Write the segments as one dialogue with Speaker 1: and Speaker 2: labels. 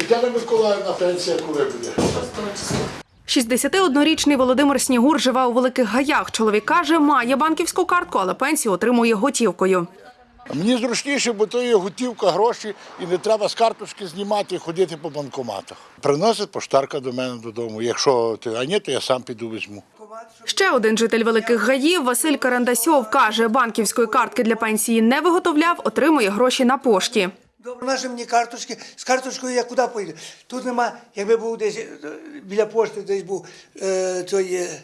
Speaker 1: Тетяна Миколаївна, пенсія коли буде?
Speaker 2: 61-річний Володимир Снігур живе у Великих Гаях. Чоловік каже, має банківську картку, але пенсію отримує готівкою.
Speaker 1: Мені зручніше, бо то є готівка, гроші, і не треба з карточки знімати і ходити по банкоматах. Приносить поштарка до мене додому. Якщо ти, а ні, то я сам піду візьму.
Speaker 2: Ще один житель Великих Гаїв Василь Карандасьов каже, банківської картки для пенсії не виготовляв, отримує гроші на пошті.
Speaker 3: Наші мені карточки. З карточкою я куди поїду? Тут нема, якби був десь е, біля пошти, десь був е, той е,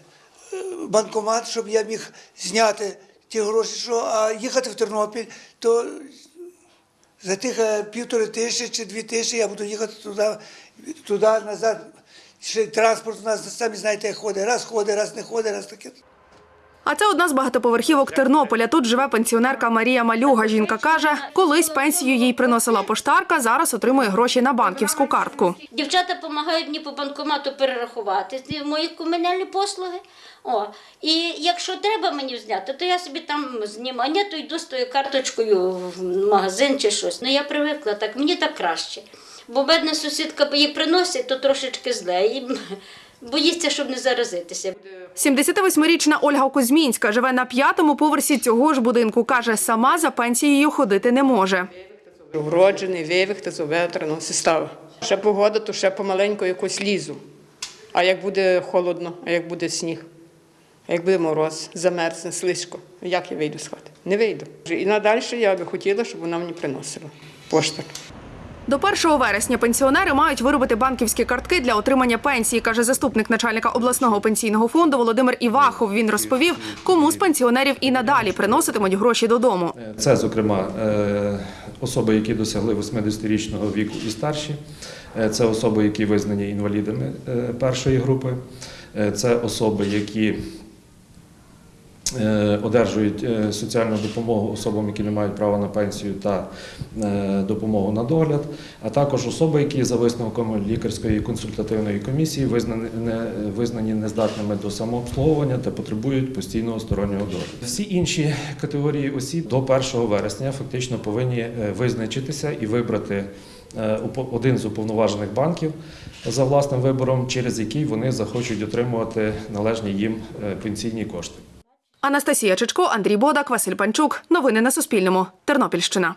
Speaker 3: банкомат, щоб я міг зняти ті гроші, що, а їхати в Тернопіль, то за тих е, півтори тисячі чи дві тисячі я буду їхати туди, туди назад. Ще транспорт у нас самі знаєте, як ходить. Раз ходить, раз не ходить, раз таке.
Speaker 2: А це одна з багатоповерхівок Тернополя. Тут живе пенсіонерка Марія Малюга. Жінка каже, колись пенсію їй приносила поштарка, зараз отримує гроші на банківську картку.
Speaker 4: Дівчата допомагають мені по банкомату перерахувати мої комунальні послуги. О, і якщо треба мені зняти, то я собі там знімаю. Ні, то йду з тою карточкою в магазин чи щось. Ну я привикла так, мені так краще. Бо бедна сусідка її приносить, то трошечки зле. І боїться, щоб не заразитися.
Speaker 2: 78-річна Ольга Кузьмінська живе на п'ятому поверсі цього ж будинку. Каже, сама за пенсією ходити не може.
Speaker 5: Вроджений, вивих та зоветрено сістава. Ще погода, то ще помаленьку якось лізу. А як буде холодно, а як буде сніг, а як буде мороз, замерзне, слизько, як я вийду з хати? Не вийду. І надалі я би хотіла, щоб вона мені приносила поштар.
Speaker 2: До 1 вересня пенсіонери мають виробити банківські картки для отримання пенсії, каже заступник начальника обласного пенсійного фонду Володимир Івахов. Він розповів, кому з пенсіонерів і надалі приноситимуть гроші додому.
Speaker 6: Це, зокрема, е, особи, які досягли 80-річного віку і старші, Е, це особи, які визнані інвалідами е, першої групи, це особи, які одержують е, соціальну допомогу особам, які не мають права на пенсію та е, допомогу на догляд, а також особи, які за висновком лікарської консультативної комісії визнані, не, визнані нездатними до самообслуговування та потребують постійного стороннього догляду. Всі інші категорії осіб до 1 вересня фактично повинні е, визначитися і вибрати е, один з уповноважених банків за власним вибором, через який вони захочуть отримувати належні їм е, пенсійні кошти.
Speaker 2: Анастасія Чичко, Андрій Бодак, Василь Панчук. Новини на Суспільному. Тернопільщина.